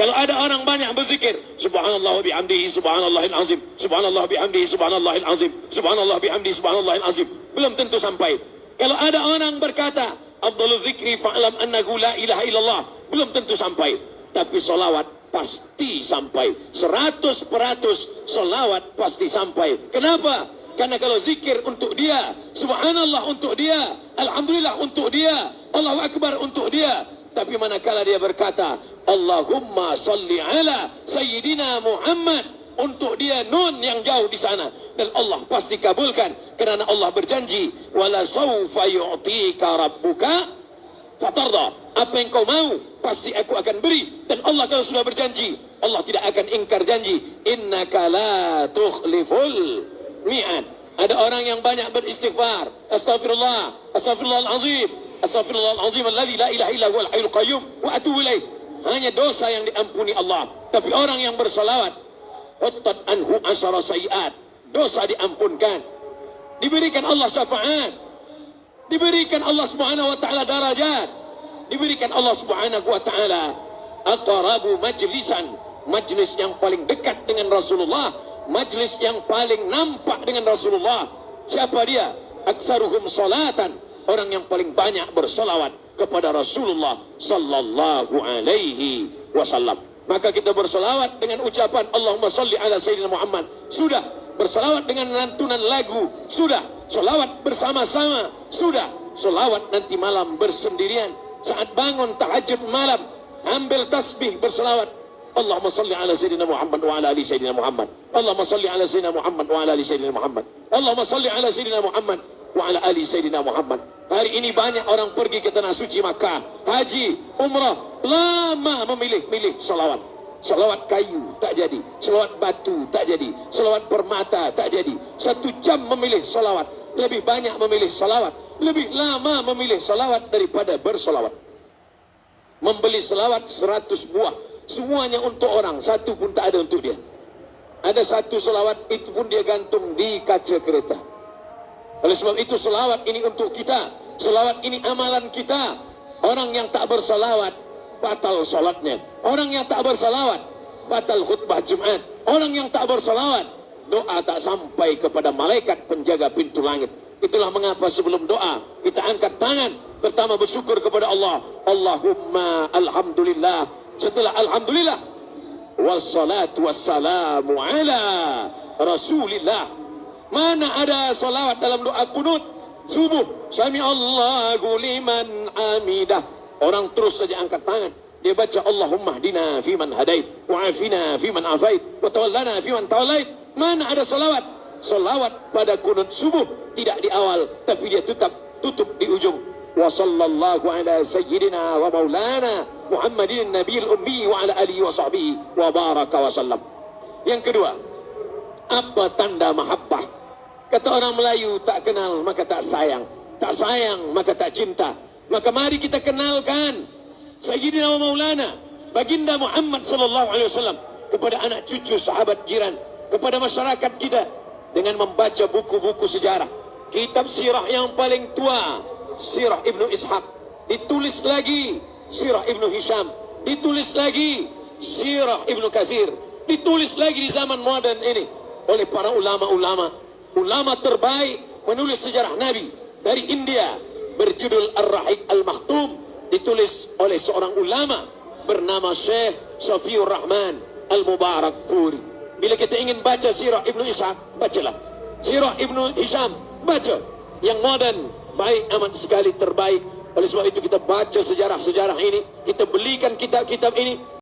Kalau ada orang banyak berzikir, subhanallah wa bihamdihi subhanallahil azim, subhanallah bihamdihi subhanallahil azim, subhanallah bihamdihi subhanallahil azim, belum tentu sampai. Kalau ada orang berkata, afdalul zikri fa'lam annahu la ilaha illallah, belum tentu sampai. Tapi solawat pasti sampai. Seratus peratus solawat pasti sampai. Kenapa? Karena kalau zikir untuk dia, subhanallah untuk dia, alhamdulillah untuk dia, Allahu akbar untuk dia, tapi manakala dia berkata Allahumma salli ala Sayyidina Muhammad untuk dia nun yang jauh di sana. Dan Allah pasti kabulkan kerana Allah berjanji wala sawfa yu'tika rabbuka fatarda. Apa yang kau mau pasti aku akan beri. Dan Allah kalau sudah berjanji Allah tidak akan ingkar janji. Innaka la tukhliful mi'ad. Ada orang yang banyak beristighfar. Astagfirullah astagfirullahalazim Astaghfirullahalazim alladzi la ilaha illa huwal hayyul qayyum wa atubu ilaih. Hanya dosa yang diampuni Allah. Tapi orang yang bersalawat huttat anhu asara sayiat. Dosa diampunkan. Diberikan Allah syafaat. Diberikan Allah Subhanahu wa taala darajat. Diberikan Allah Subhanahu wa taala aqrabu majlisan, majlis yang paling dekat dengan Rasulullah, majlis yang paling nampak dengan Rasulullah. Siapa dia? Aksaruhum salatan orang yang paling banyak bersolawat kepada Rasulullah sallallahu alaihi wasallam. Maka kita bersolawat dengan ucapan Allahumma salli ala Sayyidina Muhammad. Sudah. Bersolawat dengan lantunan lagu. Sudah. Solawat bersama-sama. Sudah. Solawat nanti malam bersendirian. Saat bangun tahajud malam. Ambil tasbih bersolawat. Allahumma salli ala Sayyidina Muhammad wa ala ali Sayyidina Muhammad. Allahumma salli ala Sayyidina Muhammad wa ala ali Sayyidina Muhammad. Allahumma salli ala Sayyidina Muhammad wa ala ali Sayyidina Muhammad. Hari ini banyak orang pergi ke tanah suci Makkah, haji, umrah, lama memilih-milih salawat. Salawat kayu tak jadi, salawat batu tak jadi, salawat permata tak jadi. Satu jam memilih salawat, lebih banyak memilih salawat, lebih lama memilih salawat daripada bersalawat. Membeli salawat seratus buah, semuanya untuk orang, satu pun tak ada untuk dia. Ada satu salawat itu pun dia gantung di kaca kereta. Oleh sebab itu selawat ini untuk kita. Selawat ini amalan kita. Orang yang tak bersalawat, batal solatnya. Orang yang tak bersalawat, batal khutbah Jumat. Orang yang tak bersalawat, doa tak sampai kepada malaikat penjaga pintu langit. Itulah mengapa sebelum doa, kita angkat tangan. Pertama bersyukur kepada Allah. Allahumma alhamdulillah. Setelah alhamdulillah. Wassalatu wassalamu ala rasulillah. Mana ada salawat dalam doa kunut subuh? Sami Allahu liman amidah. Orang terus saja angkat tangan. Dia baca Allahumma hdina fi man hadait wa afina fi man afait wa tawallana fi man tawallait. Mana ada salawat? Salawat pada kunut subuh tidak di awal tapi dia tutup tutup di ujung. Wa sallallahu ala sayyidina wa maulana Muhammadin nabiyil ummi wa ala alihi wa sahbihi wa baraka wa sallam. Yang kedua, apa tanda mahabbah Kata orang Melayu tak kenal maka tak sayang. Tak sayang maka tak cinta. Maka mari kita kenalkan Sayyidina wa Maulana Baginda Muhammad sallallahu alaihi wasallam kepada anak cucu sahabat jiran, kepada masyarakat kita dengan membaca buku-buku sejarah. Kitab sirah yang paling tua, Sirah Ibnu Ishaq, ditulis lagi Sirah Ibnu Hisham, ditulis lagi Sirah Ibnu Kathir, ditulis lagi di zaman moden ini oleh para ulama-ulama ulama terbaik menulis sejarah Nabi dari India berjudul Ar-Rahik Al-Makhtum ditulis oleh seorang ulama bernama Syekh Safiur Rahman Al-Mubarak Furi. Bila kita ingin baca sirah Ibnu Ishaq, bacalah. Sirah Ibnu Hisham, baca. Yang moden, baik amat sekali terbaik. Oleh sebab itu kita baca sejarah-sejarah ini, kita belikan kitab-kitab ini,